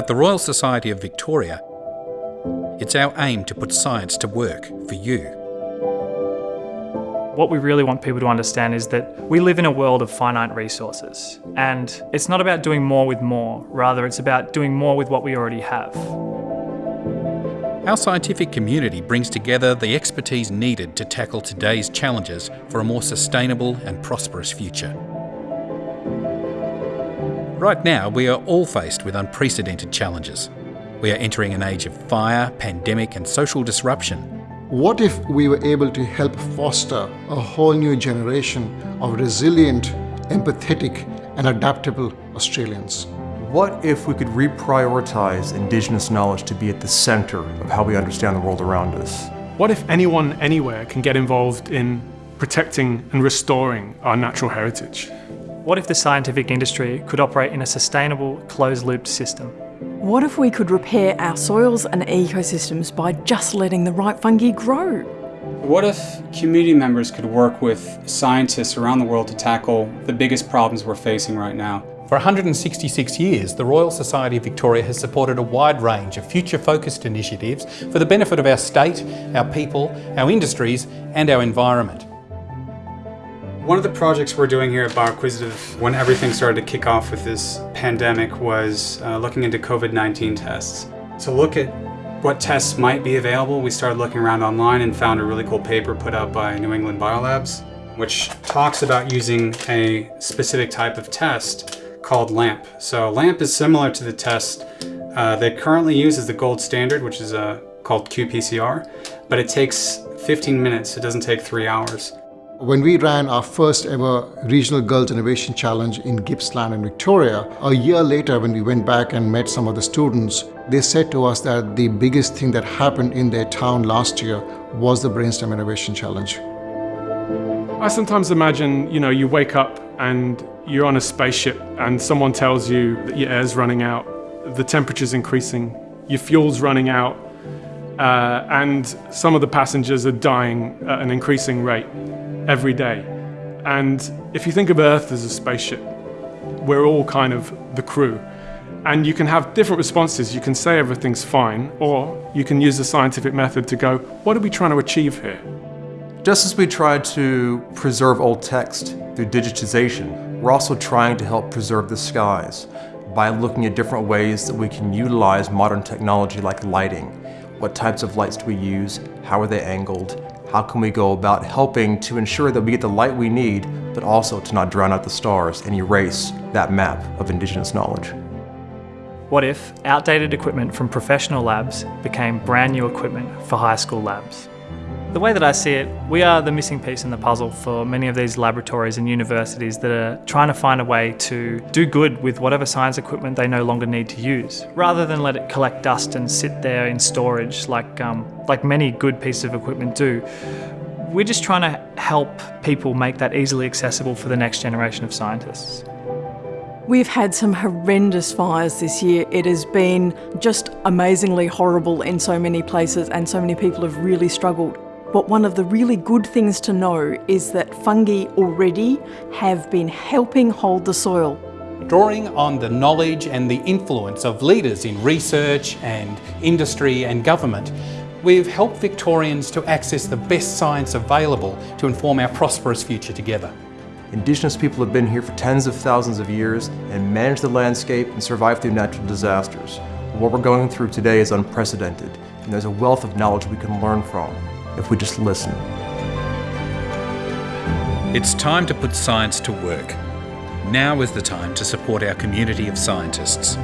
At the Royal Society of Victoria, it's our aim to put science to work for you. What we really want people to understand is that we live in a world of finite resources, and it's not about doing more with more, rather it's about doing more with what we already have. Our scientific community brings together the expertise needed to tackle today's challenges for a more sustainable and prosperous future. Right now, we are all faced with unprecedented challenges. We are entering an age of fire, pandemic and social disruption. What if we were able to help foster a whole new generation of resilient, empathetic and adaptable Australians? What if we could reprioritize Indigenous knowledge to be at the centre of how we understand the world around us? What if anyone anywhere can get involved in protecting and restoring our natural heritage? What if the scientific industry could operate in a sustainable, closed-looped system? What if we could repair our soils and ecosystems by just letting the right fungi grow? What if community members could work with scientists around the world to tackle the biggest problems we're facing right now? For 166 years, the Royal Society of Victoria has supported a wide range of future-focused initiatives for the benefit of our state, our people, our industries and our environment. One of the projects we're doing here at Bioquisitive when everything started to kick off with this pandemic was uh, looking into COVID-19 tests. To look at what tests might be available, we started looking around online and found a really cool paper put out by New England Biolabs, which talks about using a specific type of test called LAMP. So LAMP is similar to the test uh, they currently use as the gold standard, which is uh, called qPCR, but it takes 15 minutes, it doesn't take three hours. When we ran our first ever Regional Girls Innovation Challenge in Gippsland in Victoria, a year later when we went back and met some of the students, they said to us that the biggest thing that happened in their town last year was the Brainstem Innovation Challenge. I sometimes imagine, you know, you wake up and you're on a spaceship and someone tells you that your air's running out, the temperature's increasing, your fuel's running out, uh, and some of the passengers are dying at an increasing rate every day. And if you think of Earth as a spaceship, we're all kind of the crew. And you can have different responses. You can say everything's fine, or you can use the scientific method to go, what are we trying to achieve here? Just as we try to preserve old text through digitization, we're also trying to help preserve the skies by looking at different ways that we can utilize modern technology like lighting. What types of lights do we use? How are they angled? How can we go about helping to ensure that we get the light we need, but also to not drown out the stars and erase that map of Indigenous knowledge? What if outdated equipment from professional labs became brand new equipment for high school labs? The way that I see it, we are the missing piece in the puzzle for many of these laboratories and universities that are trying to find a way to do good with whatever science equipment they no longer need to use, rather than let it collect dust and sit there in storage like, um, like many good pieces of equipment do. We're just trying to help people make that easily accessible for the next generation of scientists. We've had some horrendous fires this year. It has been just amazingly horrible in so many places and so many people have really struggled. But one of the really good things to know is that fungi already have been helping hold the soil. Drawing on the knowledge and the influence of leaders in research and industry and government, we've helped Victorians to access the best science available to inform our prosperous future together. Indigenous people have been here for tens of thousands of years and managed the landscape and survived through natural disasters. What we're going through today is unprecedented, and there's a wealth of knowledge we can learn from if we just listen. It's time to put science to work. Now is the time to support our community of scientists.